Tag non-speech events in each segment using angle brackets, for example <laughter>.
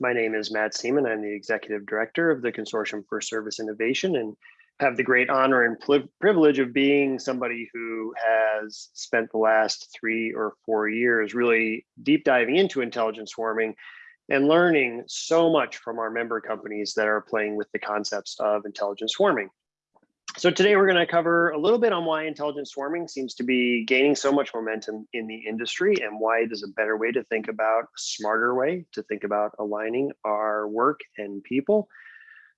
My name is Matt Seaman. I'm the Executive Director of the Consortium for Service Innovation and have the great honor and privilege of being somebody who has spent the last three or four years really deep diving into intelligence swarming and learning so much from our member companies that are playing with the concepts of intelligence swarming. So today we're going to cover a little bit on why intelligent swarming seems to be gaining so much momentum in the industry and why it is a better way to think about a smarter way to think about aligning our work and people.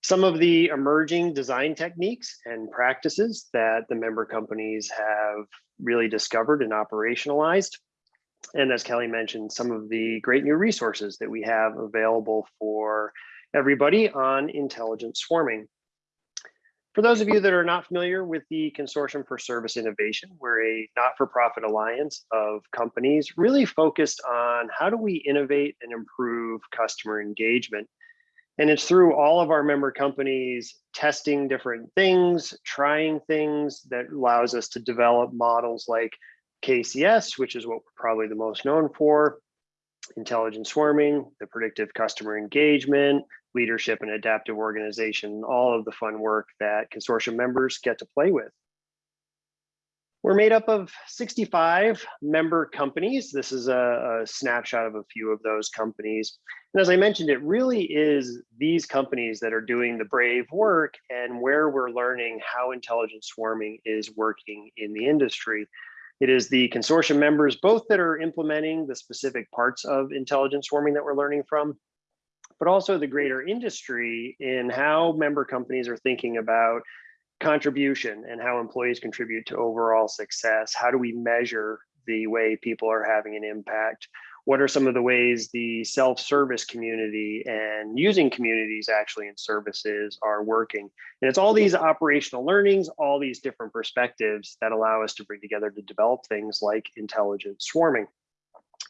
Some of the emerging design techniques and practices that the member companies have really discovered and operationalized. And as Kelly mentioned, some of the great new resources that we have available for everybody on intelligent swarming. For those of you that are not familiar with the Consortium for Service Innovation, we're a not-for-profit alliance of companies really focused on how do we innovate and improve customer engagement. And it's through all of our member companies testing different things, trying things that allows us to develop models like KCS, which is what we're probably the most known for, intelligent swarming, the predictive customer engagement, leadership and adaptive organization, all of the fun work that consortium members get to play with. We're made up of 65 member companies. This is a, a, snapshot of a few of those companies. And as I mentioned, it really is these companies that are doing the brave work and where we're learning how intelligent swarming is working in the industry. It is the consortium members, both that are implementing the specific parts of intelligent swarming that we're learning from, but also the greater industry in how member companies are thinking about contribution and how employees contribute to overall success. How do we measure the way people are having an impact? What are some of the ways the self-service community and using communities actually in services are working? And it's all these operational learnings, all these different perspectives that allow us to bring together to develop things like intelligent swarming.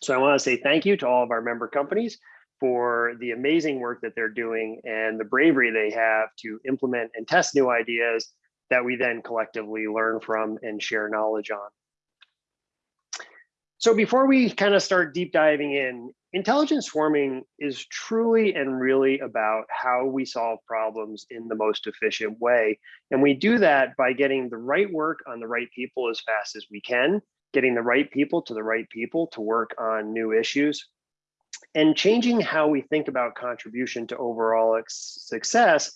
So I wanna say thank you to all of our member companies for the amazing work that they're doing and the bravery they have to implement and test new ideas that we then collectively learn from and share knowledge on. So before we kind of start deep diving in, intelligent swarming is truly and really about how we solve problems in the most efficient way. And we do that by getting the right work on the right people as fast as we can, getting the right people to the right people to work on new issues, and changing how we think about contribution to overall success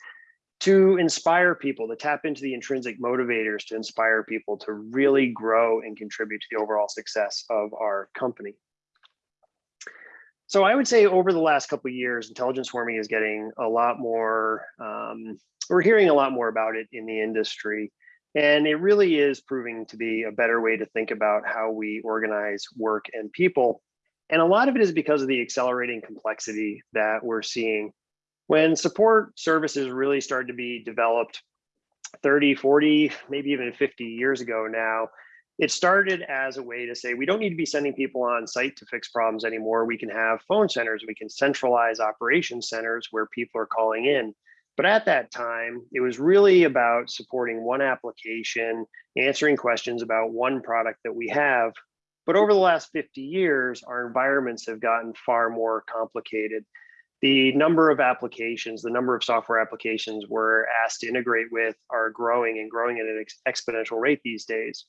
to inspire people, to tap into the intrinsic motivators to inspire people to really grow and contribute to the overall success of our company. So I would say over the last couple years, intelligence swarming is getting a lot more, um, we're hearing a lot more about it in the industry. And it really is proving to be a better way to think about how we organize work and people and a lot of it is because of the accelerating complexity that we're seeing. When support services really started to be developed 30, 40, maybe even 50 years ago now, it started as a way to say, we don't need to be sending people on site to fix problems anymore. We can have phone centers, we can centralize operation centers where people are calling in. But at that time, it was really about supporting one application, answering questions about one product that we have but over the last 50 years, our environments have gotten far more complicated. The number of applications, the number of software applications we're asked to integrate with are growing and growing at an ex exponential rate these days.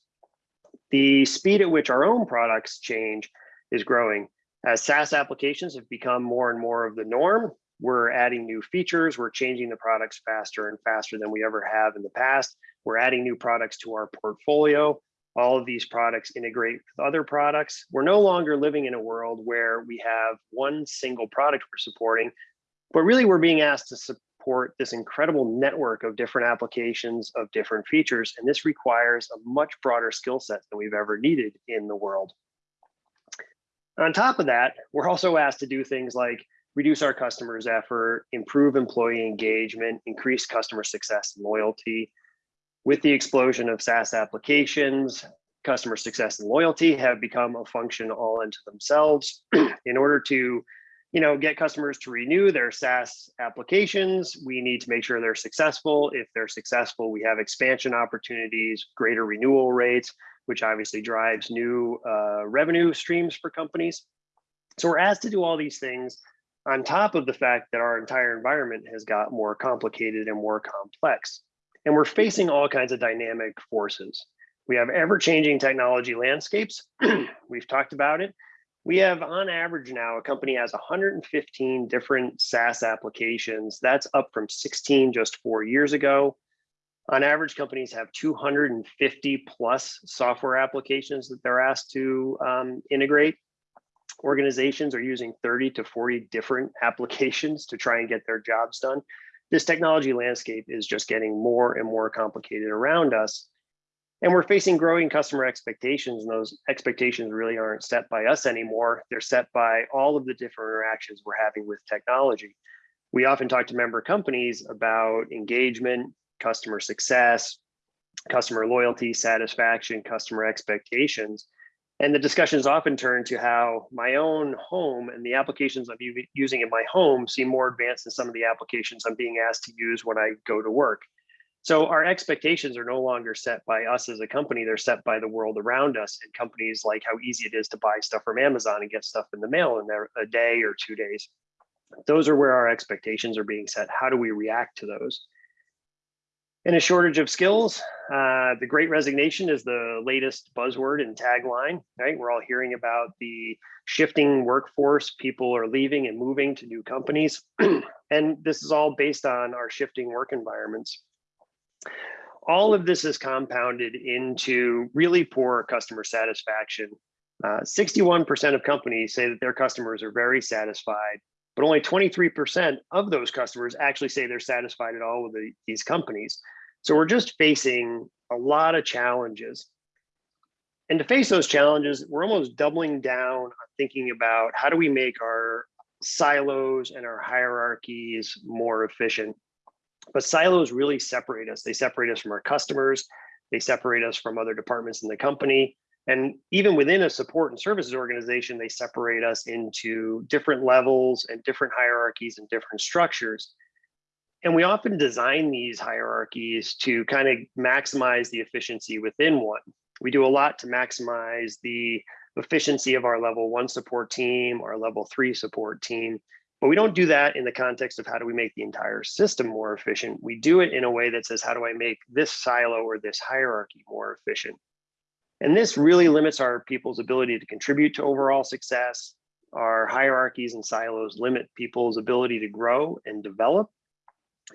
The speed at which our own products change is growing. As SaaS applications have become more and more of the norm, we're adding new features, we're changing the products faster and faster than we ever have in the past. We're adding new products to our portfolio all of these products integrate with other products. We're no longer living in a world where we have one single product we're supporting, but really we're being asked to support this incredible network of different applications of different features. And this requires a much broader skill set than we've ever needed in the world. On top of that, we're also asked to do things like reduce our customers' effort, improve employee engagement, increase customer success and loyalty, with the explosion of SaaS applications, customer success and loyalty have become a function all into themselves. <clears throat> In order to you know, get customers to renew their SaaS applications, we need to make sure they're successful. If they're successful, we have expansion opportunities, greater renewal rates, which obviously drives new uh, revenue streams for companies. So we're asked to do all these things on top of the fact that our entire environment has got more complicated and more complex. And we're facing all kinds of dynamic forces. We have ever changing technology landscapes. <clears throat> We've talked about it. We have on average now, a company has 115 different SaaS applications. That's up from 16 just four years ago. On average, companies have 250 plus software applications that they're asked to um, integrate. Organizations are using 30 to 40 different <laughs> applications to try and get their jobs done. This technology landscape is just getting more and more complicated around us. And we're facing growing customer expectations, and those expectations really aren't set by us anymore. They're set by all of the different interactions we're having with technology. We often talk to member companies about engagement, customer success, customer loyalty, satisfaction, customer expectations. And the discussions often turn to how my own home and the applications I'm using in my home seem more advanced than some of the applications I'm being asked to use when I go to work. So our expectations are no longer set by us as a company, they're set by the world around us and companies like how easy it is to buy stuff from Amazon and get stuff in the mail in a day or two days. Those are where our expectations are being set. How do we react to those? And a shortage of skills, uh, the great resignation is the latest buzzword and tagline, right? We're all hearing about the shifting workforce. People are leaving and moving to new companies. <clears throat> and this is all based on our shifting work environments. All of this is compounded into really poor customer satisfaction. 61% uh, of companies say that their customers are very satisfied, but only 23% of those customers actually say they're satisfied at all with the, these companies. So we're just facing a lot of challenges. And to face those challenges, we're almost doubling down on thinking about how do we make our silos and our hierarchies more efficient. But silos really separate us. They separate us from our customers. They separate us from other departments in the company. And even within a support and services organization, they separate us into different levels and different hierarchies and different structures. And we often design these hierarchies to kind of maximize the efficiency within one. We do a lot to maximize the efficiency of our level one support team, our level three support team. But we don't do that in the context of how do we make the entire system more efficient. We do it in a way that says, how do I make this silo or this hierarchy more efficient? And this really limits our people's ability to contribute to overall success. Our hierarchies and silos limit people's ability to grow and develop.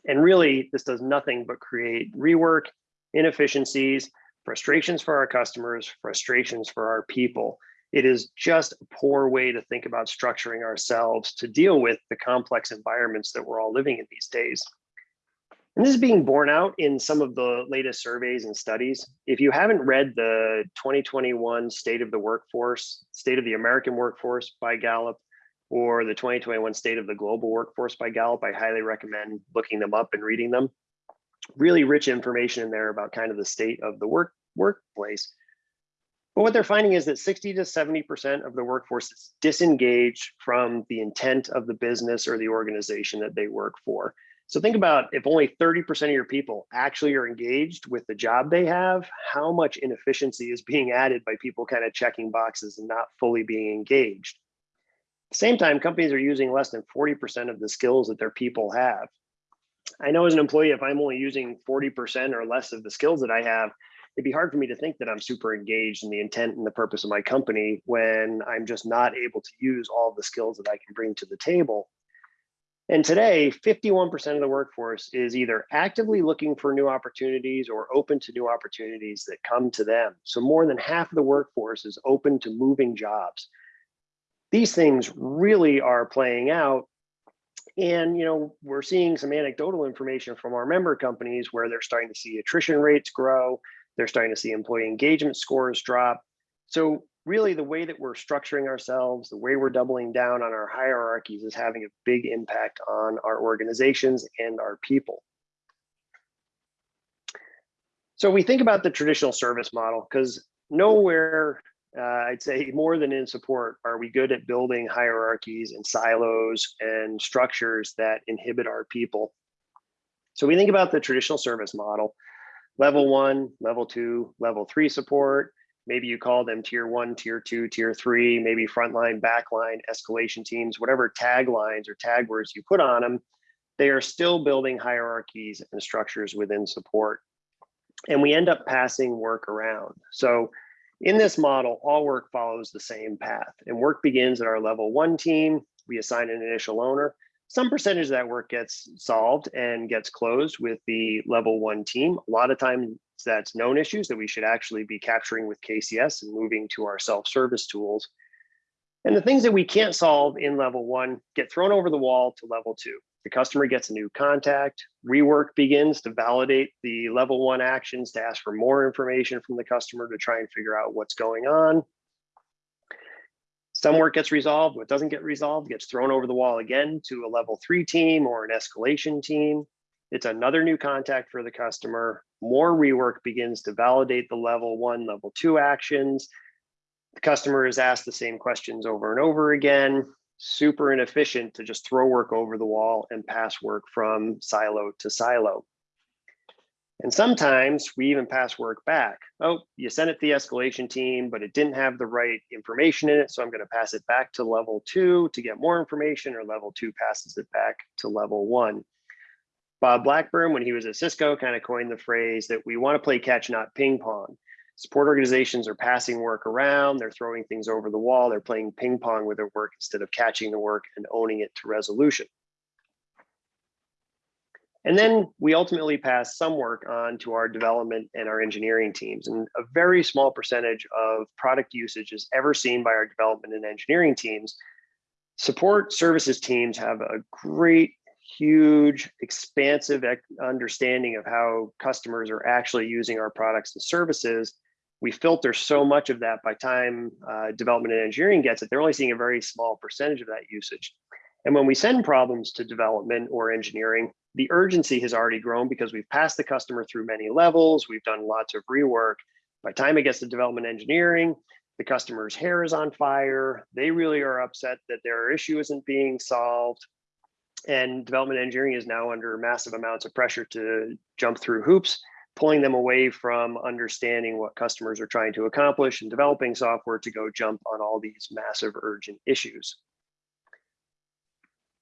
And really, this does nothing but create rework, inefficiencies, frustrations for our customers, frustrations for our people. It is just a poor way to think about structuring ourselves to deal with the complex environments that we're all living in these days. And this is being borne out in some of the latest surveys and studies. If you haven't read the 2021 State of the Workforce, State of the American Workforce by Gallup, or the 2021 State of the Global Workforce by Gallup, I highly recommend looking them up and reading them. Really rich information in there about kind of the state of the work workplace. But what they're finding is that 60 to 70% of the workforce is disengaged from the intent of the business or the organization that they work for. So think about if only 30% of your people actually are engaged with the job they have, how much inefficiency is being added by people kind of checking boxes and not fully being engaged At the same time, companies are using less than 40% of the skills that their people have. I know as an employee, if I'm only using 40% or less of the skills that I have, it'd be hard for me to think that I'm super engaged in the intent and the purpose of my company when I'm just not able to use all the skills that I can bring to the table. And today, 51% of the workforce is either actively looking for new opportunities or open to new opportunities that come to them. So more than half of the workforce is open to moving jobs these things really are playing out. And you know, we're seeing some anecdotal information from our member companies where they're starting to see attrition rates grow. They're starting to see employee engagement scores drop. So really the way that we're structuring ourselves, the way we're doubling down on our hierarchies is having a big impact on our organizations and our people. So we think about the traditional service model because nowhere uh, I'd say more than in support, are we good at building hierarchies and silos and structures that inhibit our people? So we think about the traditional service model, level one, level two, level three support, maybe you call them tier one, tier two, tier three, maybe frontline, backline, escalation teams, whatever taglines or tag words you put on them, they are still building hierarchies and structures within support. And we end up passing work around. So in this model, all work follows the same path and work begins at our level one team. We assign an initial owner. Some percentage of that work gets solved and gets closed with the level one team. A lot of times that's known issues that we should actually be capturing with KCS and moving to our self-service tools. And the things that we can't solve in level one get thrown over the wall to level two. The customer gets a new contact, rework begins to validate the level one actions to ask for more information from the customer to try and figure out what's going on. Some work gets resolved, what doesn't get resolved gets thrown over the wall again to a level three team or an escalation team. It's another new contact for the customer. More rework begins to validate the level one, level two actions. The customer is asked the same questions over and over again. Super inefficient to just throw work over the wall and pass work from silo to silo. And sometimes we even pass work back. Oh, you sent it to the escalation team, but it didn't have the right information in it. So I'm going to pass it back to level two to get more information, or level two passes it back to level one. Bob Blackburn, when he was at Cisco, kind of coined the phrase that we want to play catch, not ping pong. Support organizations are passing work around, they're throwing things over the wall, they're playing ping pong with their work instead of catching the work and owning it to resolution. And then we ultimately pass some work on to our development and our engineering teams. And a very small percentage of product usage is ever seen by our development and engineering teams. Support services teams have a great, huge, expansive understanding of how customers are actually using our products and services. We filter so much of that by time uh, development and engineering gets it, they're only seeing a very small percentage of that usage. And when we send problems to development or engineering, the urgency has already grown because we've passed the customer through many levels. We've done lots of rework. By time it gets to development engineering, the customer's hair is on fire. They really are upset that their issue isn't being solved. And development engineering is now under massive amounts of pressure to jump through hoops, pulling them away from understanding what customers are trying to accomplish and developing software to go jump on all these massive urgent issues.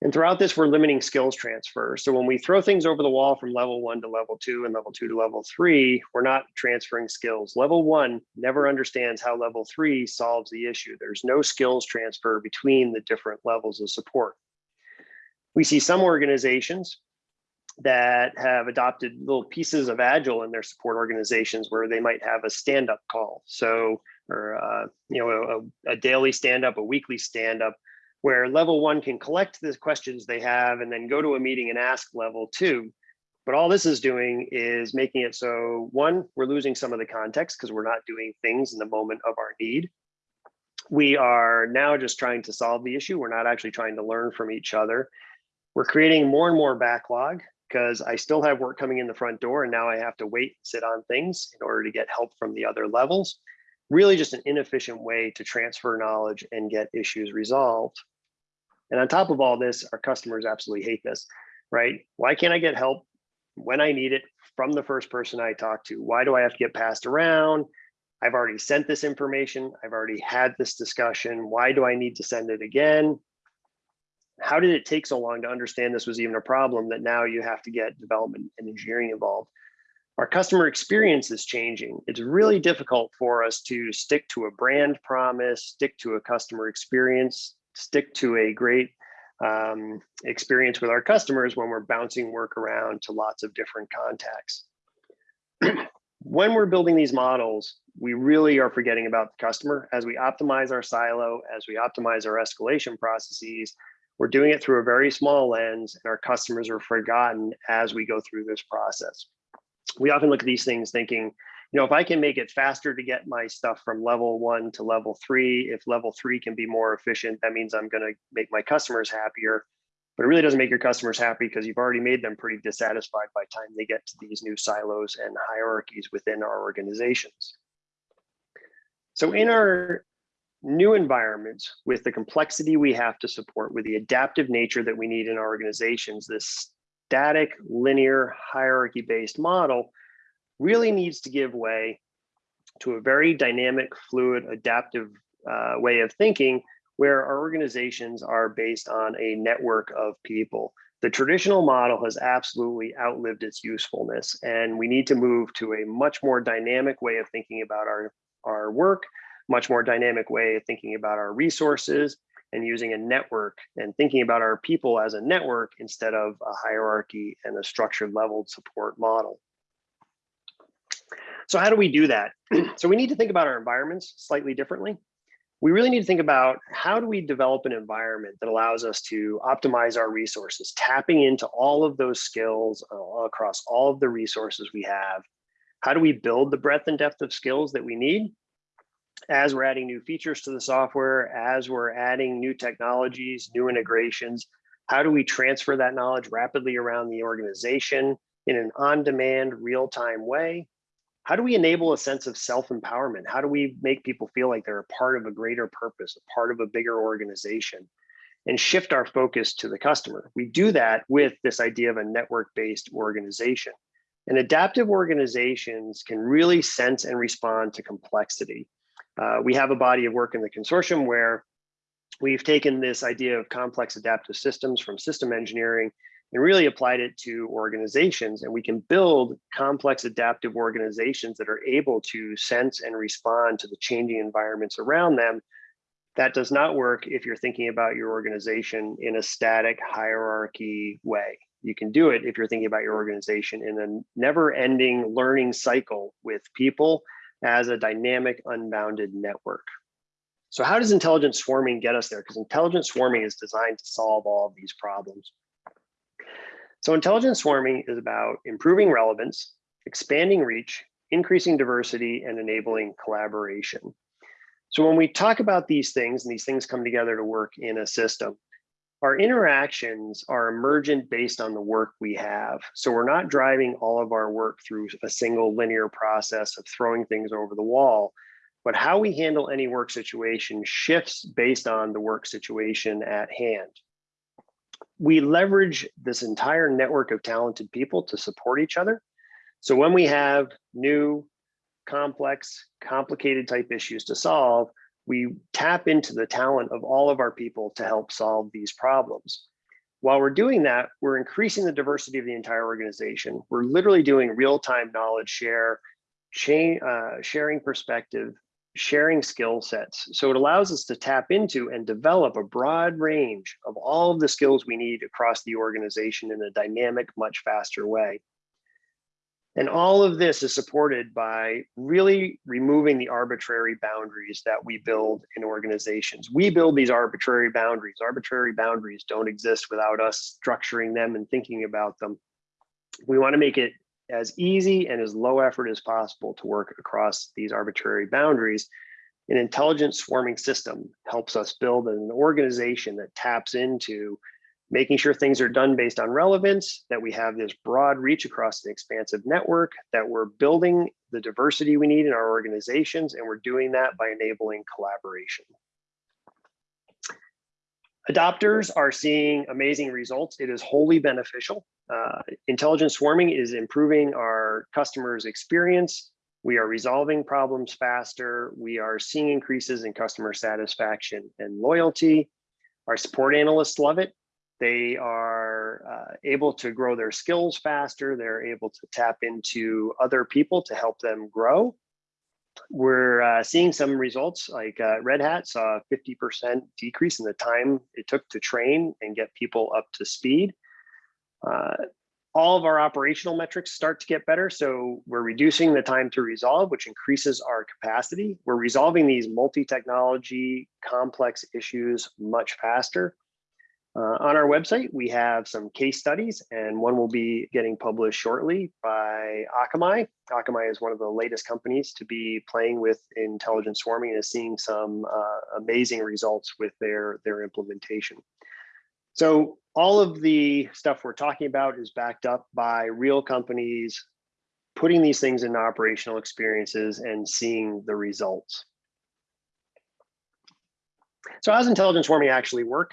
And throughout this, we're limiting skills transfer. So when we throw things over the wall from level one to level two and level two to level three, we're not transferring skills. Level one never understands how level three solves the issue. There's no skills transfer between the different levels of support. We see some organizations that have adopted little pieces of agile in their support organizations where they might have a stand-up call. So, or uh, you know, a, a daily stand-up, a weekly stand-up, where level one can collect the questions they have and then go to a meeting and ask level two. But all this is doing is making it so one, we're losing some of the context because we're not doing things in the moment of our need. We are now just trying to solve the issue. We're not actually trying to learn from each other. We're creating more and more backlog because I still have work coming in the front door and now I have to wait and sit on things in order to get help from the other levels. Really just an inefficient way to transfer knowledge and get issues resolved. And on top of all this, our customers absolutely hate this, right? Why can't I get help when I need it from the first person I talk to? Why do I have to get passed around? I've already sent this information. I've already had this discussion. Why do I need to send it again? How did it take so long to understand this was even a problem that now you have to get development and engineering involved? Our customer experience is changing. It's really difficult for us to stick to a brand promise, stick to a customer experience stick to a great um, experience with our customers when we're bouncing work around to lots of different contacts. <clears throat> when we're building these models, we really are forgetting about the customer. As we optimize our silo, as we optimize our escalation processes, we're doing it through a very small lens and our customers are forgotten as we go through this process. We often look at these things thinking, you know, if I can make it faster to get my stuff from level one to level three, if level three can be more efficient, that means I'm going to make my customers happier. But it really doesn't make your customers happy because you've already made them pretty dissatisfied by the time they get to these new silos and hierarchies within our organizations. So in our new environments with the complexity we have to support with the adaptive nature that we need in our organizations, this static, linear, hierarchy-based model really needs to give way to a very dynamic, fluid, adaptive uh, way of thinking where our organizations are based on a network of people. The traditional model has absolutely outlived its usefulness, and we need to move to a much more dynamic way of thinking about our, our work, much more dynamic way of thinking about our resources, and using a network and thinking about our people as a network instead of a hierarchy and a structured leveled support model. So how do we do that? <clears throat> so we need to think about our environments slightly differently. We really need to think about how do we develop an environment that allows us to optimize our resources, tapping into all of those skills uh, across all of the resources we have. How do we build the breadth and depth of skills that we need as we're adding new features to the software, as we're adding new technologies, new integrations, how do we transfer that knowledge rapidly around the organization in an on-demand, real-time way? How do we enable a sense of self-empowerment? How do we make people feel like they're a part of a greater purpose, a part of a bigger organization? and shift our focus to the customer. We do that with this idea of a network-based organization. And adaptive organizations can really sense and respond to complexity. Uh, we have a body of work in the consortium where we've taken this idea of complex adaptive systems from system engineering and really applied it to organizations. And we can build complex adaptive organizations that are able to sense and respond to the changing environments around them. That does not work if you're thinking about your organization in a static hierarchy way. You can do it if you're thinking about your organization in a never ending learning cycle with people as a dynamic, unbounded network. So how does intelligent swarming get us there? Because intelligent swarming is designed to solve all of these problems. So intelligent swarming is about improving relevance, expanding reach, increasing diversity, and enabling collaboration. So when we talk about these things and these things come together to work in a system, our interactions are emergent based on the work we have. So we're not driving all of our work through a single linear process of throwing things over the wall, but how we handle any work situation shifts based on the work situation at hand. We leverage this entire network of talented people to support each other. So when we have new, complex, complicated type issues to solve, we tap into the talent of all of our people to help solve these problems. While we're doing that, we're increasing the diversity of the entire organization. We're literally doing real-time knowledge share, uh, sharing perspective, sharing skill sets. So it allows us to tap into and develop a broad range of all of the skills we need across the organization in a dynamic, much faster way. And all of this is supported by really removing the arbitrary boundaries that we build in organizations. We build these arbitrary boundaries. Arbitrary boundaries don't exist without us structuring them and thinking about them. We want to make it as easy and as low effort as possible to work across these arbitrary boundaries. An intelligent swarming system helps us build an organization that taps into making sure things are done based on relevance, that we have this broad reach across the expansive network, that we're building the diversity we need in our organizations, and we're doing that by enabling collaboration. Adopters are seeing amazing results. It is wholly beneficial. Uh, intelligent swarming is improving our customers' experience. We are resolving problems faster. We are seeing increases in customer satisfaction and loyalty. Our support analysts love it. They are uh, able to grow their skills faster. They're able to tap into other people to help them grow. We're uh, seeing some results like uh, Red Hat saw a 50% decrease in the time it took to train and get people up to speed. Uh, all of our operational metrics start to get better. So we're reducing the time to resolve, which increases our capacity. We're resolving these multi-technology complex issues much faster. Uh, on our website, we have some case studies and one will be getting published shortly by Akamai. Akamai is one of the latest companies to be playing with intelligent swarming and is seeing some uh, amazing results with their, their implementation. So all of the stuff we're talking about is backed up by real companies putting these things into operational experiences and seeing the results. So how does intelligent swarming actually work?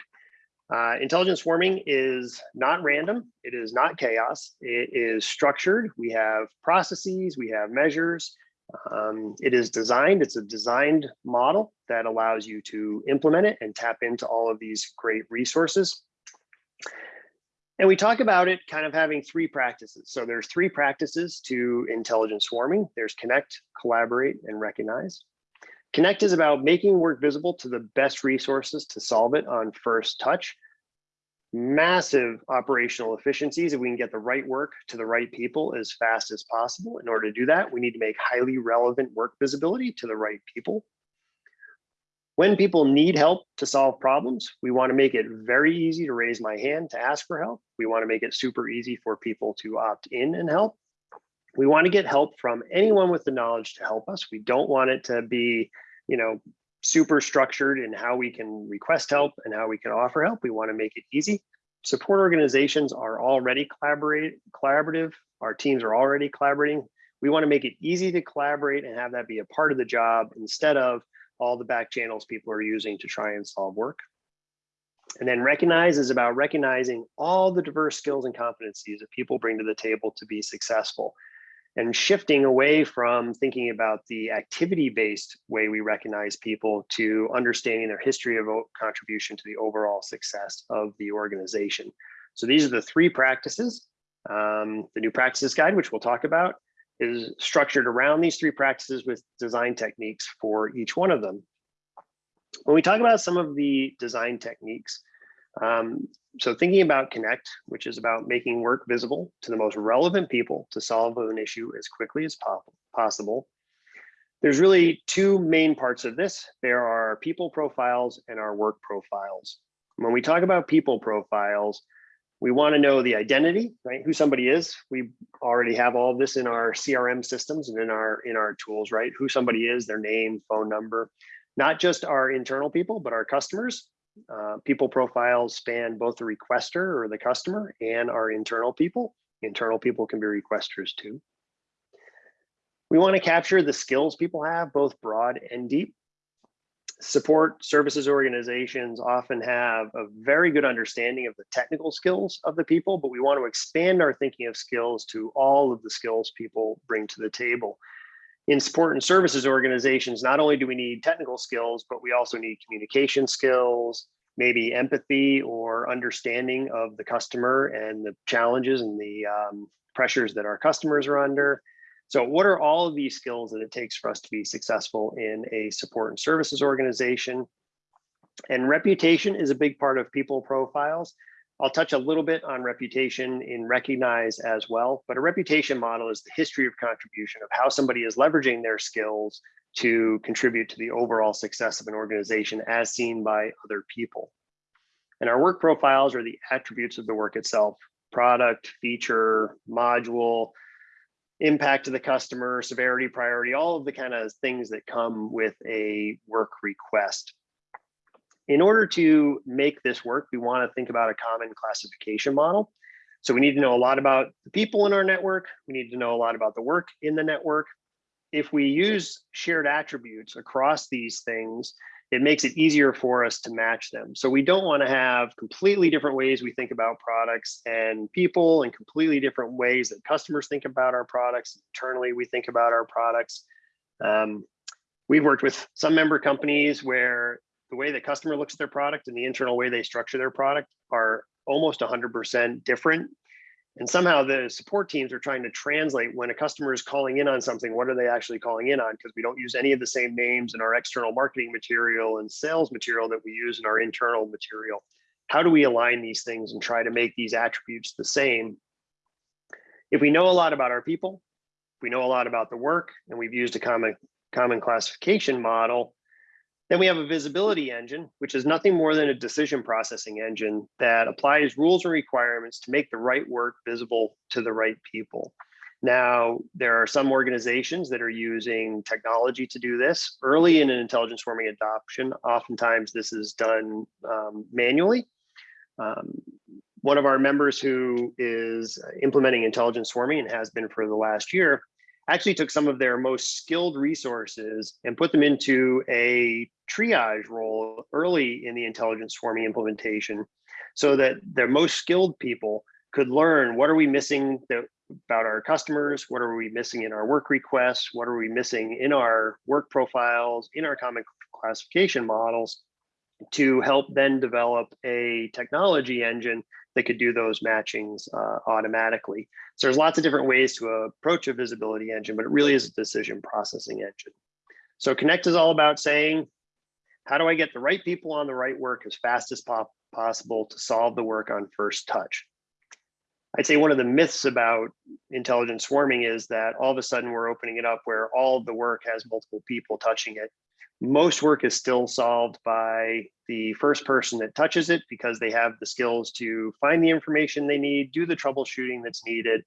Uh, intelligent swarming is not random. It is not chaos. It is structured. We have processes, we have measures, Um, it is designed, it's a designed model that allows you to implement it and tap into all of these great resources. And we talk about it kind of having three practices. So there's three practices to intelligent swarming. There's connect, collaborate, and recognize. Connect is about making work visible to the best resources to solve it on first touch. Massive operational efficiencies if we can get the right work to the right people as fast as possible. In order to do that, we need to make highly relevant work visibility to the right people. When people need help to solve problems, we want to make it very easy to raise my hand to ask for help. We want to make it super easy for people to opt in and help. We want to get help from anyone with the knowledge to help us. We don't want it to be, you know, super structured in how we can request help and how we can offer help. We want to make it easy. Support organizations are already collaborate, collaborative. Our teams are already collaborating. We want to make it easy to collaborate and have that be a part of the job instead of all the back channels people are using to try and solve work. And then recognize is about recognizing all the diverse skills and competencies that people bring to the table to be successful and shifting away from thinking about the activity-based way we recognize people to understanding their history of contribution to the overall success of the organization. So these are the three practices. Um, the new practices guide, which we'll talk about, is structured around these three practices with design techniques for each one of them. When we talk about some of the design techniques, um, so thinking about Connect, which is about making work visible to the most relevant people to solve an issue as quickly as possible. There's really two main parts of this. There are people profiles and our work profiles. When we talk about people profiles, we want to know the identity, right? Who somebody is. We already have all of this in our CRM systems and in our in our tools, right? Who somebody is, their name, phone number, not just our internal people, but our customers. Uh, people profiles span both the requester or the customer and our internal people. Internal people can be requesters too. We want to capture the skills people have, both broad and deep. Support services organizations often have a very good understanding of the technical skills of the people, but we want to expand our thinking of skills to all of the skills people bring to the table in support and services organizations, not only do we need technical skills, but we also need communication skills, maybe empathy or understanding of the customer and the challenges and the um, pressures that our customers are under. So what are all of these skills that it takes for us to be successful in a support and services organization? And reputation is a big part of people profiles. I'll touch a little bit on reputation in Recognize as well, but a reputation model is the history of contribution of how somebody is leveraging their skills to contribute to the overall success of an organization as seen by other people. And our work profiles are the attributes of the work itself, product, feature, module, impact to the customer, severity, priority, all of the kind of things that come with a work request in order to make this work, we want to think about a common classification model. So we need to know a lot about the people in our network. We need to know a lot about the work in the network. If we use shared attributes across these things, it makes it easier for us to match them. So we don't want to have completely different ways we think about products and people and completely different ways that customers think about our products. Internally, we think about our products. Um, we've worked with some member companies where the way the customer looks at their product and the internal way they structure their product are almost 100% different. And somehow the support teams are trying to translate when a customer is calling in on something, what are they actually calling in on? Because we don't use any of the same names in our external marketing material and sales material that we use in our internal material. How do we align these things and try to make these attributes the same? If we know a lot about our people, we know a lot about the work, and we've used a common, common classification model, then we have a visibility engine, which is nothing more than a decision processing engine that applies rules and requirements to make the right work visible to the right people. Now, there are some organizations that are using technology to do this. Early in an intelligence swarming adoption, oftentimes this is done um, manually. Um, one of our members who is implementing intelligence swarming and has been for the last year actually took some of their most skilled resources and put them into a triage role early in the intelligence swarming implementation so that the most skilled people could learn what are we missing that about our customers, what are we missing in our work requests, what are we missing in our work profiles, in our common classification models, to help then develop a technology engine that could do those matchings uh, automatically. So there's lots of different ways to approach a visibility engine, but it really is a decision processing engine. So Connect is all about saying, how do I get the right people on the right work as fast as po possible to solve the work on first touch? I'd say one of the myths about intelligent swarming is that all of a sudden we're opening it up where all the work has multiple people touching it most work is still solved by the first person that touches it because they have the skills to find the information they need, do the troubleshooting that's needed.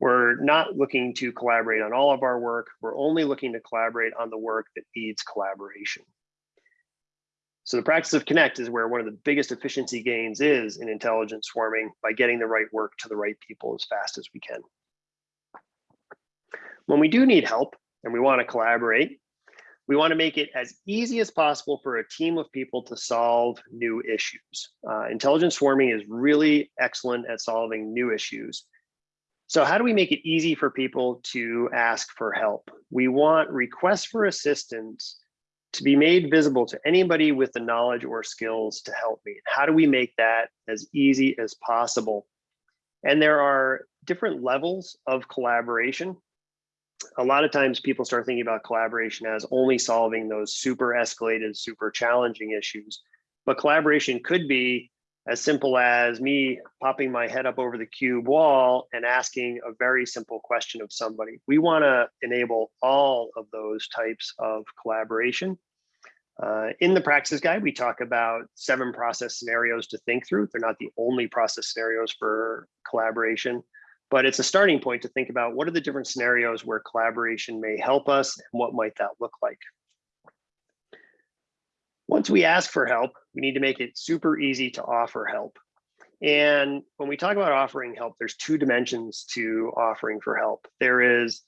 We're not looking to collaborate on all of our work. We're only looking to collaborate on the work that needs collaboration. So the practice of connect is where one of the biggest efficiency gains is in intelligent swarming by getting the right work to the right people as fast as we can. When we do need help and we want to collaborate, we want to make it as easy as possible for a team of people to solve new issues. Uh, intelligent swarming is really excellent at solving new issues. So how do we make it easy for people to ask for help? We want requests for assistance to be made visible to anybody with the knowledge or skills to help me. How do we make that as easy as possible? And there are different levels of collaboration a lot of times people start thinking about collaboration as only solving those super escalated, super challenging issues. But collaboration could be as simple as me popping my head up over the cube wall and asking a very simple question of somebody. We want to enable all of those types of collaboration. Uh, in the practice guide, we talk about seven process scenarios to think through. They're not the only process scenarios for collaboration but it's a starting point to think about what are the different scenarios where collaboration may help us and what might that look like. Once we ask for help, we need to make it super easy to offer help. And when we talk about offering help, there's two dimensions to offering for help. There is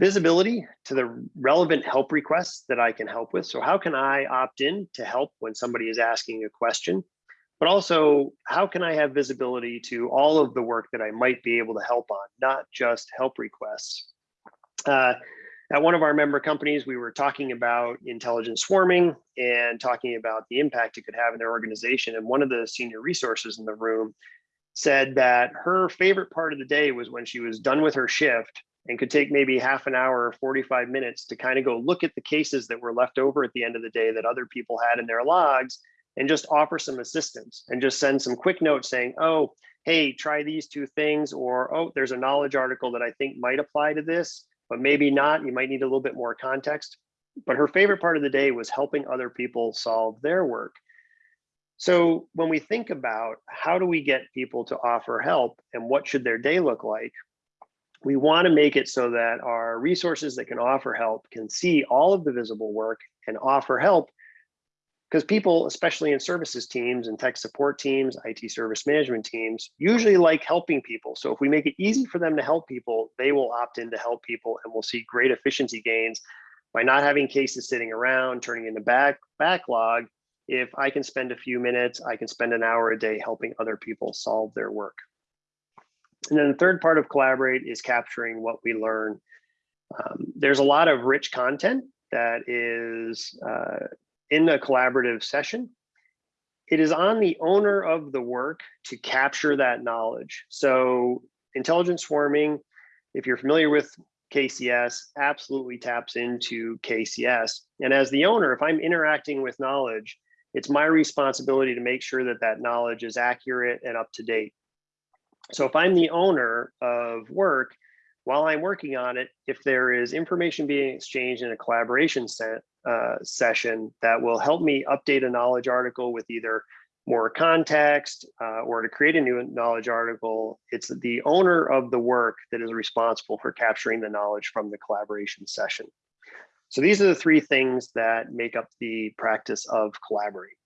visibility to the relevant help requests that I can help with. So how can I opt in to help when somebody is asking a question? But also how can I have visibility to all of the work that I might be able to help on, not just help requests. Uh, at one of our member companies, we were talking about intelligent swarming and talking about the impact it could have in their organization. And one of the senior resources in the room said that her favorite part of the day was when she was done with her shift and could take maybe half an hour or 45 minutes to kind of go look at the cases that were left over at the end of the day that other people had in their logs and just offer some assistance and just send some quick notes saying, oh, hey, try these two things, or oh, there's a knowledge article that I think might apply to this, but maybe not. You might need a little bit more context. But her favorite part of the day was helping other people solve their work. So when we think about how do we get people to offer help and what should their day look like, we want to make it so that our resources that can offer help can see all of the visible work and offer help because people, especially in services teams and tech support teams, IT service management teams, usually like helping people. So if we make it easy for them to help people, they will opt in to help people and we'll see great efficiency gains by not having cases sitting around, turning into back backlog. If I can spend a few minutes, I can spend an hour a day helping other people solve their work. And then the third part of Collaborate is capturing what we learn. Um, there's a lot of rich content that is uh, in a collaborative session, it is on the owner of the work to capture that knowledge. So intelligent swarming, if you're familiar with KCS, absolutely taps into KCS. And as the owner, if I'm interacting with knowledge, it's my responsibility to make sure that that knowledge is accurate and up to date. So if I'm the owner of work, while I'm working on it, if there is information being exchanged in a collaboration set, uh, session that will help me update a knowledge article with either more context uh, or to create a new knowledge article, it's the owner of the work that is responsible for capturing the knowledge from the collaboration session. So these are the three things that make up the practice of collaborate.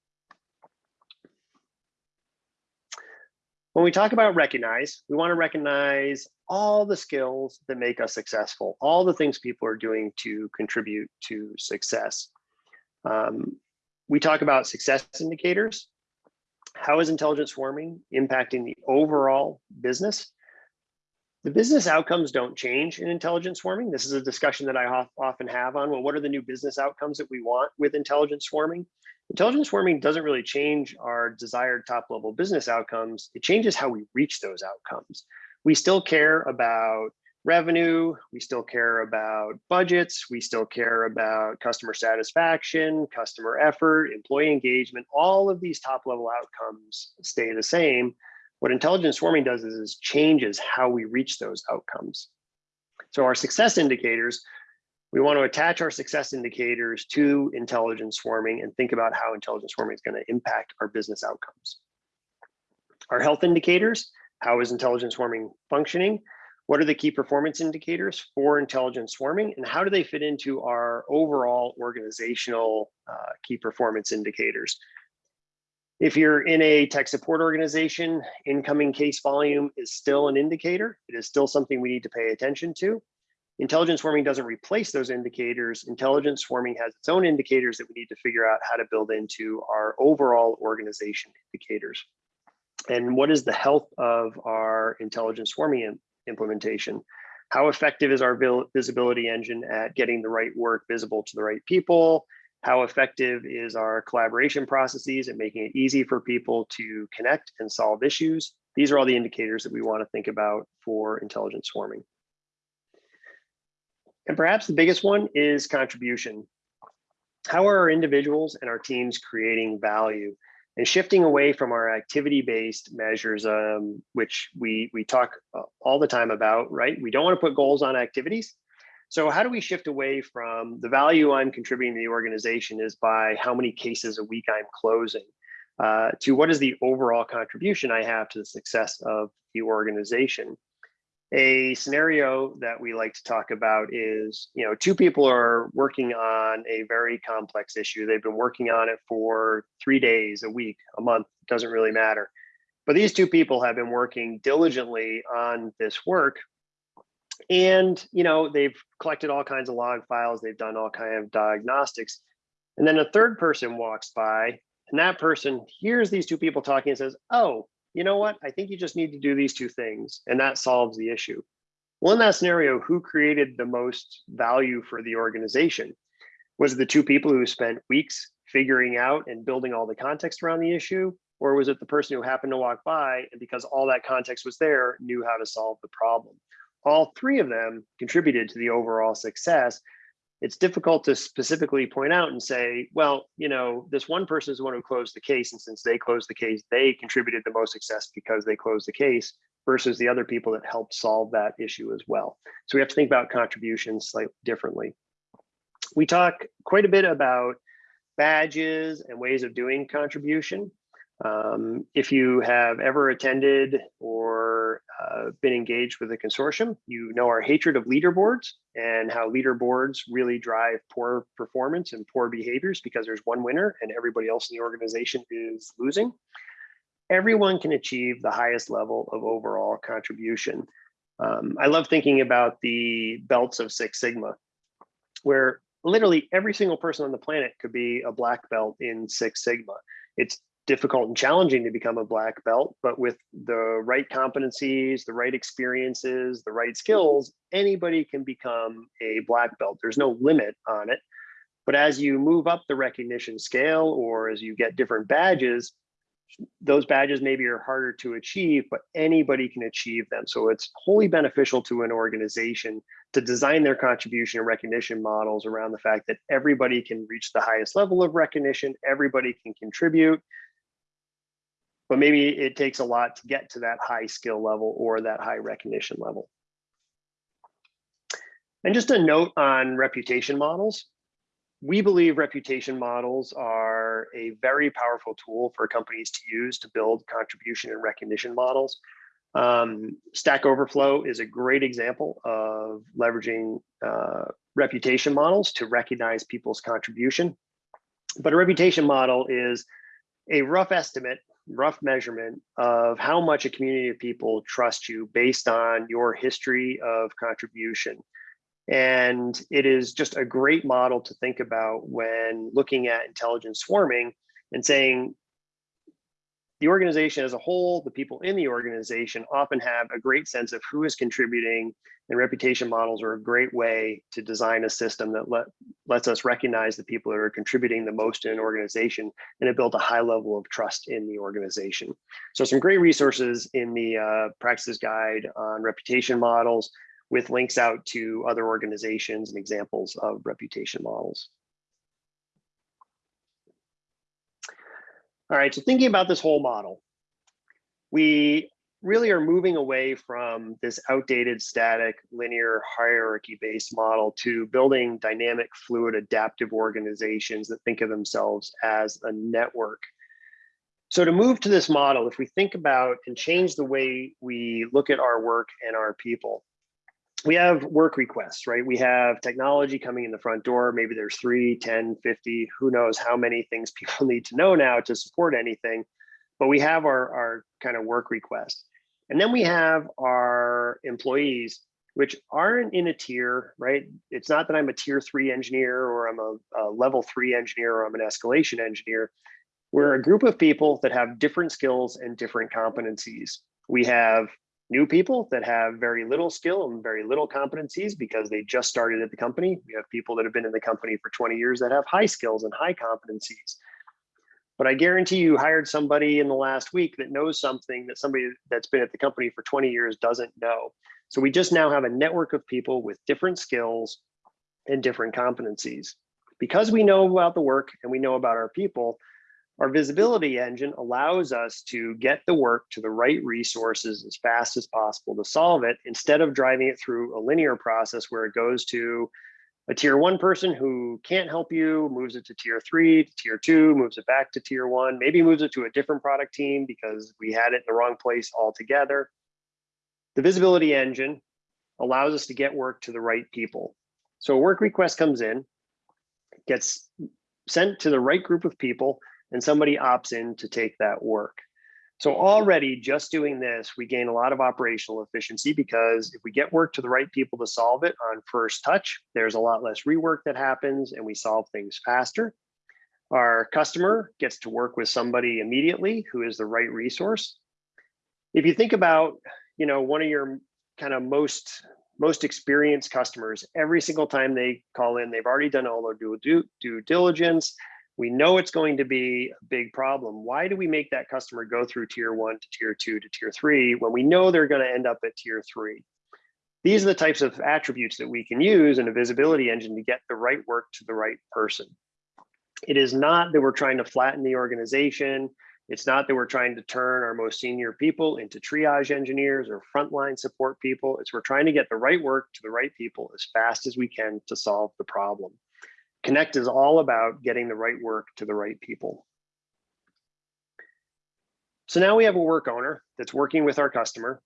When we talk about recognize, we want to recognize all the skills that make us successful, all the things people are doing to contribute to success. Um, we talk about success indicators. How is intelligent swarming impacting the overall business? The business outcomes don't change in intelligent swarming. This is a discussion that I often have on, well, what are the new business outcomes that we want with intelligent swarming? Intelligent swarming doesn't really change our desired top level business outcomes. It changes how we reach those outcomes. We still care about revenue, we still care about budgets, we still care about customer satisfaction, customer effort, employee engagement, all of these top level outcomes stay the same. What intelligence swarming does is, is changes how we reach those outcomes. So our success indicators, we want to attach our success indicators to intelligence swarming and think about how intelligence swarming is going to impact our business outcomes. Our health indicators, how is intelligence swarming functioning? What are the key performance indicators for intelligence swarming and how do they fit into our overall organizational uh, key performance indicators? If you're in a tech support organization, incoming case volume is still an indicator. It is still something we need to pay attention to. Intelligent swarming doesn't replace those indicators. Intelligence swarming has its own indicators that we need to figure out how to build into our overall organization indicators. And what is the health of our intelligence swarming implementation. How effective is our visibility engine at getting the right work visible to the right people? How effective is our collaboration processes at making it easy for people to connect and solve issues? These are all the indicators that we want to think about for intelligence swarming. And perhaps the biggest one is contribution. How are our individuals and our teams creating value? and shifting away from our activity-based measures, um, which we, we talk uh, all the time about, right? We don't want to put goals on activities. So how do we shift away from the value I'm contributing to the organization is by how many cases a week I'm closing uh, to what is the overall contribution I have to the success of the organization? A scenario that we like to talk about is, you know, two people are working on a very complex issue. They've been working on it for three days, a week, a month, doesn't really matter. But these two people have been working diligently on this work. And, you know, they've collected all kinds of log files. They've done all kind of diagnostics. And then a third person walks by and that person hears these two people talking and says, oh, you know what, I think you just need to do these two things and that solves the issue. Well, in that scenario, who created the most value for the organization? Was it the two people who spent weeks figuring out and building all the context around the issue? Or was it the person who happened to walk by and because all that context was there, knew how to solve the problem? All three of them contributed to the overall success it's difficult to specifically point out and say, well, you know, this one person is the one who closed the case. And since they closed the case, they contributed the most success because they closed the case versus the other people that helped solve that issue as well. So we have to think about contributions slightly differently. We talk quite a bit about badges and ways of doing contribution. Um, if you have ever attended or uh, been engaged with a consortium, you know our hatred of leaderboards and how leaderboards really drive poor performance and poor behaviors because there's one winner and everybody else in the organization is losing. Everyone can achieve the highest level of overall contribution. Um, I love thinking about the belts of Six Sigma, where literally every single person on the planet could be a black belt in Six Sigma. It's difficult and challenging to become a black belt, but with the right competencies, the right experiences, the right skills, anybody can become a black belt. There's no limit on it. But as you move up the recognition scale or as you get different badges, those badges maybe are harder to achieve, but anybody can achieve them. So it's wholly beneficial to an organization to design their contribution and recognition models around the fact that everybody can reach the highest level of recognition, everybody can contribute, but maybe it takes a lot to get to that high skill level or that high recognition level. And just a note on reputation models. We believe reputation models are a very powerful tool for companies to use to build contribution and recognition models. Um, Stack Overflow is a great example of leveraging uh, reputation models to recognize people's contribution. But a reputation model is a rough estimate rough measurement of how much a community of people trust you based on your history of contribution. And it is just a great model to think about when looking at intelligence swarming and saying, the organization as a whole, the people in the organization often have a great sense of who is contributing and reputation models are a great way to design a system that let, lets us recognize the people that are contributing the most in an organization and it builds a high level of trust in the organization. So some great resources in the uh, practices guide on reputation models with links out to other organizations and examples of reputation models. All right, so thinking about this whole model, we really are moving away from this outdated, static, linear, hierarchy-based model to building dynamic, fluid, adaptive organizations that think of themselves as a network. So to move to this model, if we think about and change the way we look at our work and our people, we have work requests, right? We have technology coming in the front door. Maybe there's three, 10, 50, who knows how many things <laughs> people need to know now to support anything. But we have our, our kind of work requests. And then we have our employees, which aren't in a tier, right? It's not that I'm a tier three engineer or I'm a, a level three engineer or I'm an escalation engineer. We're a group of people that have different skills and different competencies. We have new people that have very little skill and very little competencies because they just started at the company. We have people that have been in the company for 20 years that have high skills and high competencies. But I guarantee you hired somebody in the last week that knows something that somebody that's been at the company for 20 years doesn't know. So we just now have a network of people with different skills and different competencies. Because we know about the work and we know about our people, our visibility engine allows us to get the work to the right resources as fast as possible to solve it instead of driving it through a linear process where it goes to a tier one person who can't help you, moves it to tier three, to tier two, moves it back to tier one, maybe moves it to a different product team because we had it in the wrong place altogether. The visibility engine allows us to get work to the right people. So a work request comes in, gets sent to the right group of people, and somebody opts in to take that work. So already just doing this, we gain a lot of operational efficiency because if we get work to the right people to solve it on first touch, there's a lot less rework that happens and we solve things faster. Our customer gets to work with somebody immediately who is the right resource. If you think about, you know, one of your kind of most most experienced customers, every single time they call in, they've already done all their due, due, due diligence we know it's going to be a big problem. Why do we make that customer go through tier one to tier two to tier three when we know they're going to end up at tier three? These are the types of attributes that we can use in a visibility engine to get the right work to the right person. It is not that we're trying to flatten the organization. It's not that we're trying to turn our most senior people into triage engineers or frontline support people. It's we're trying to get the right work to the right people as fast as we can to solve the problem. Connect is all about getting the right work to the right people. So now we have a work owner that's working with our customer.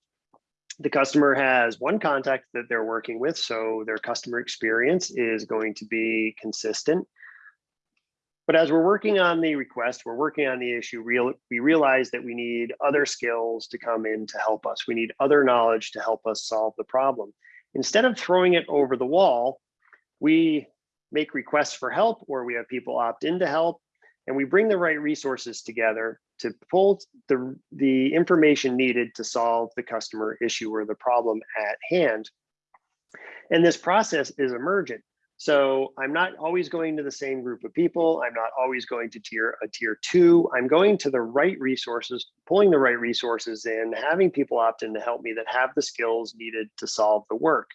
The customer has one contact that they're working with, so their customer experience is going to be consistent. But as we're working on the request, we're working on the issue, real, we realize that we need other skills to come in to help us. We need other knowledge to help us solve the problem. Instead of throwing it over the wall, we make requests for help or we have people opt in to help and we bring the right resources together to pull the, the information needed to solve the customer issue or the problem at hand. And this process is emergent. So I'm not always going to the same group of people. I'm not always going to tier a tier two. I'm going to the right resources, pulling the right resources in, having people opt in to help me that have the skills needed to solve the work.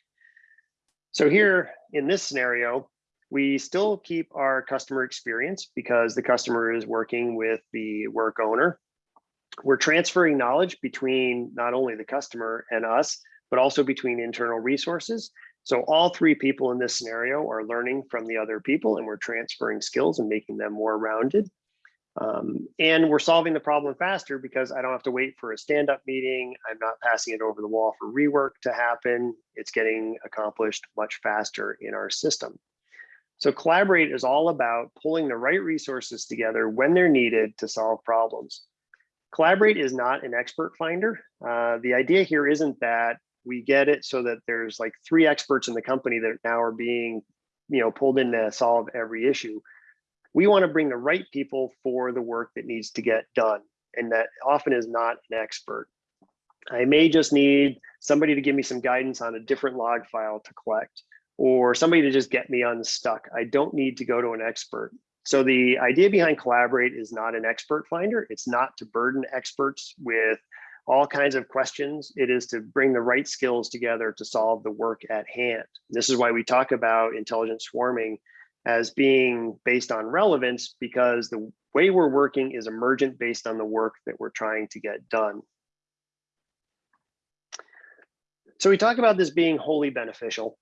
So here in this scenario, we still keep our customer experience because the customer is working with the work owner. We're transferring knowledge between not only the customer and us, but also between internal resources. So all three people in this scenario are learning from the other people and we're transferring skills and making them more rounded. Um, and we're solving the problem faster because I don't have to wait for a stand-up meeting. I'm not passing it over the wall for rework to happen. It's getting accomplished much faster in our system. So collaborate is all about pulling the right resources together when they're needed to solve problems. Collaborate is not an expert finder. Uh, the idea here isn't that we get it so that there's like three experts in the company that now are being you know, pulled in to solve every issue. We want to bring the right people for the work that needs to get done. and that often is not an expert. I may just need somebody to give me some guidance on a different log file to collect or somebody to just get me unstuck. I don't need to go to an expert. So the idea behind Collaborate is not an expert finder. It's not to burden experts with all kinds of questions. It is to bring the right skills together to solve the work at hand. This is why we talk about intelligent swarming as being based on relevance because the way we're working is emergent based on the work that we're trying to get done. So we talk about this being wholly beneficial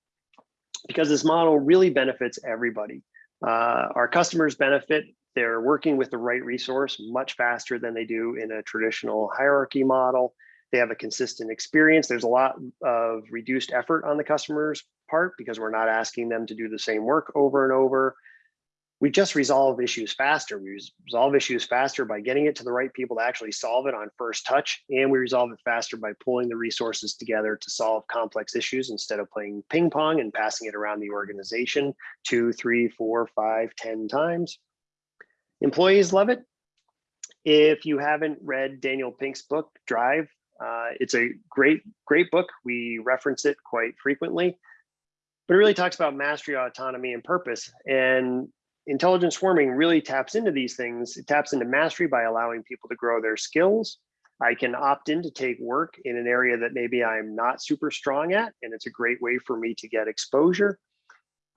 because this model really benefits everybody. Uh, our customers benefit, they're working with the right resource much faster than they do in a traditional hierarchy model. They have a consistent experience. There's a lot of reduced effort on the customer's part because we're not asking them to do the same work over and over we just resolve issues faster. We resolve issues faster by getting it to the right people to actually solve it on first touch. And we resolve it faster by pulling the resources together to solve complex issues instead of playing ping pong and passing it around the organization two, three, four, five, ten times. Employees love it. If you haven't read Daniel Pink's book, Drive, uh, it's a great, great book. We reference it quite frequently but it really talks about mastery, autonomy, and purpose. And intelligent swarming really taps into these things. It taps into mastery by allowing people to grow their skills. I can opt in to take work in an area that maybe I'm not super strong at, and it's a great way for me to get exposure.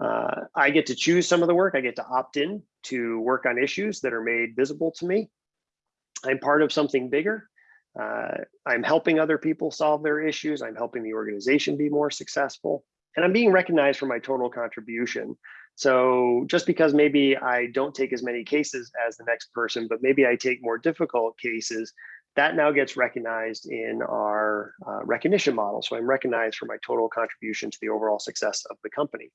Uh, I get to choose some of the work. I get to opt in to work on issues that are made visible to me. I'm part of something bigger. Uh, I'm helping other people solve their issues. I'm helping the organization be more successful. And I'm being recognized for my total contribution. So just because maybe I don't take as many cases as the next person, but maybe I take more difficult cases, that now gets recognized in our uh, recognition model. So I'm recognized for my total contribution to the overall success of the company.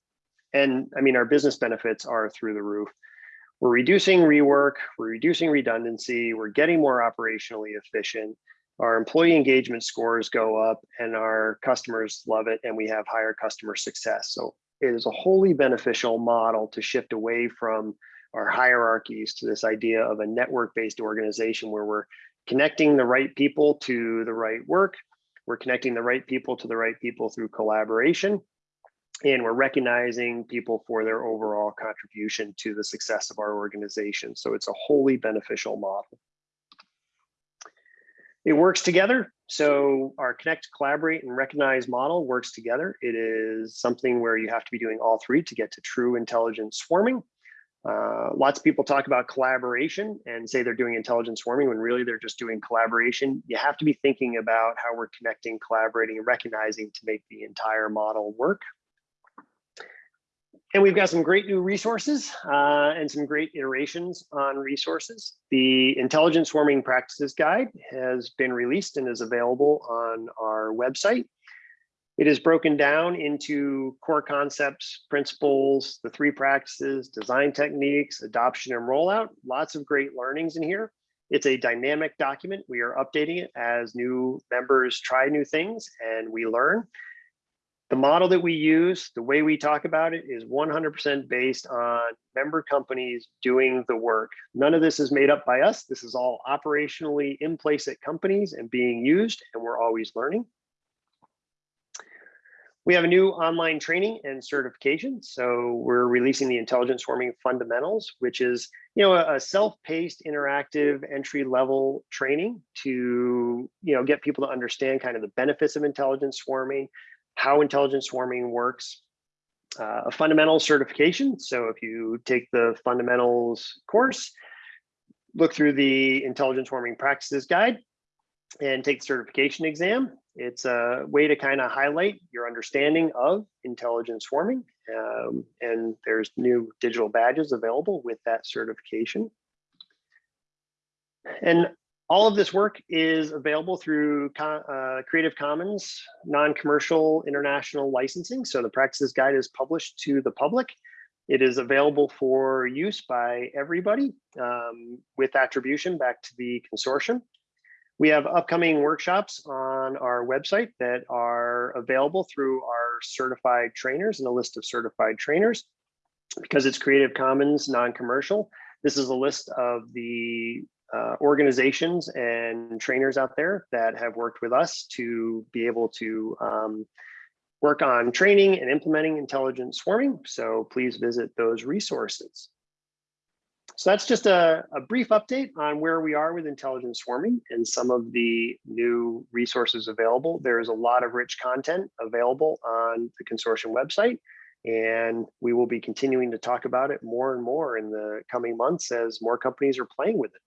And I mean, our business benefits are through the roof. We're reducing rework, we're reducing redundancy, we're getting more operationally efficient. Our employee engagement scores go up and our customers love it and we have higher customer success. So is a wholly beneficial model to shift away from our hierarchies to this idea of a network-based organization where we're connecting the right people to the right work, we're connecting the right people to the right people through collaboration, and we're recognizing people for their overall contribution to the success of our organization. So it's a wholly beneficial model. It works together. So our connect, collaborate, and recognize model works together. It is something where you have to be doing all three to get to true intelligent swarming. Uh, lots of people talk about collaboration and say they're doing intelligent swarming when really they're just doing collaboration. You have to be thinking about how we're connecting, collaborating, and recognizing to make the entire model work. And we've got some great new resources uh, and some great iterations on resources. The Intelligent Swarming Practices Guide has been released and is available on our website. It is broken down into core concepts, principles, the three practices, design techniques, adoption and rollout, lots of great learnings in here. It's a dynamic document. We are updating it as new members try new things and we learn. The model that we use, the way we talk about it is 100% based on member companies doing the work. None of this is made up by us. This is all operationally in place at companies and being used, and we're always learning. We have a new online training and certification. So we're releasing the Intelligence swarming fundamentals, which is you know a, self-paced interactive entry level training to you know get people to understand kind of the benefits of intelligence swarming, how intelligent swarming works, uh, a fundamental certification. So if you take the fundamentals course, look through the intelligent swarming practices guide and take the certification exam. It's a way to kind of highlight your understanding of intelligent swarming. Um, and there's new digital badges available with that certification. And all of this work is available through uh, Creative Commons non-commercial international licensing. So the practices guide is published to the public. It is available for use by everybody um, with attribution back to the consortium. We have upcoming workshops on our website that are available through our certified trainers and a list of certified trainers. Because it's Creative Commons non-commercial, this is a list of the uh, organizations and trainers out there that have worked with us to be able to um, work on training and implementing intelligent swarming. So please visit those resources. So that's just a, a, brief update on where we are with intelligent swarming and some of the new resources available. There's a lot of rich content available on the consortium website, and we will be continuing to talk about it more and more in the coming months as more companies are playing with it.